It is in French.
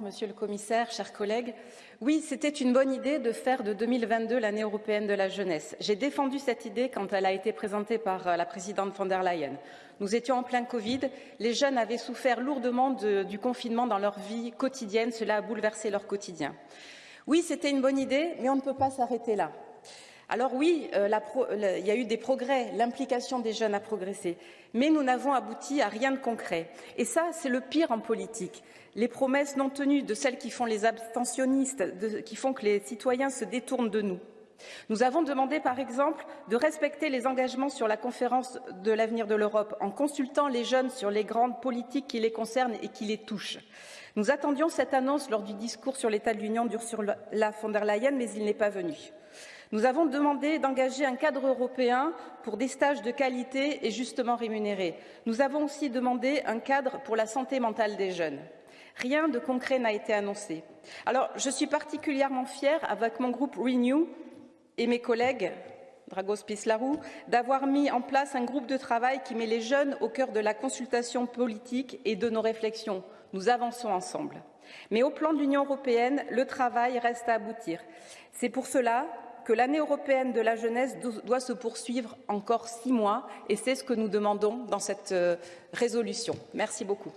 Monsieur le commissaire, chers collègues, oui, c'était une bonne idée de faire de 2022 l'année européenne de la jeunesse. J'ai défendu cette idée quand elle a été présentée par euh, la présidente von der Leyen. Nous étions en plein Covid, les jeunes avaient souffert lourdement de, du confinement dans leur vie quotidienne, cela a bouleversé leur quotidien. Oui, c'était une bonne idée, mais on ne peut pas s'arrêter là. Alors oui, euh, le, il y a eu des progrès, l'implication des jeunes a progressé, mais nous n'avons abouti à rien de concret. Et ça, c'est le pire en politique. Les promesses non tenues de celles qui font les abstentionnistes, qui font que les citoyens se détournent de nous. Nous avons demandé, par exemple, de respecter les engagements sur la conférence de l'avenir de l'Europe en consultant les jeunes sur les grandes politiques qui les concernent et qui les touchent. Nous attendions cette annonce lors du discours sur l'état de l'Union d'Ursula von der Leyen, mais il n'est pas venu. Nous avons demandé d'engager un cadre européen pour des stages de qualité et justement rémunérés. Nous avons aussi demandé un cadre pour la santé mentale des jeunes. Rien de concret n'a été annoncé. Alors, je suis particulièrement fière, avec mon groupe Renew et mes collègues Dragos Pislarou, d'avoir mis en place un groupe de travail qui met les jeunes au cœur de la consultation politique et de nos réflexions. Nous avançons ensemble. Mais au plan de l'Union européenne, le travail reste à aboutir. C'est pour cela que l'année européenne de la jeunesse doit se poursuivre encore six mois et c'est ce que nous demandons dans cette euh, résolution. Merci beaucoup.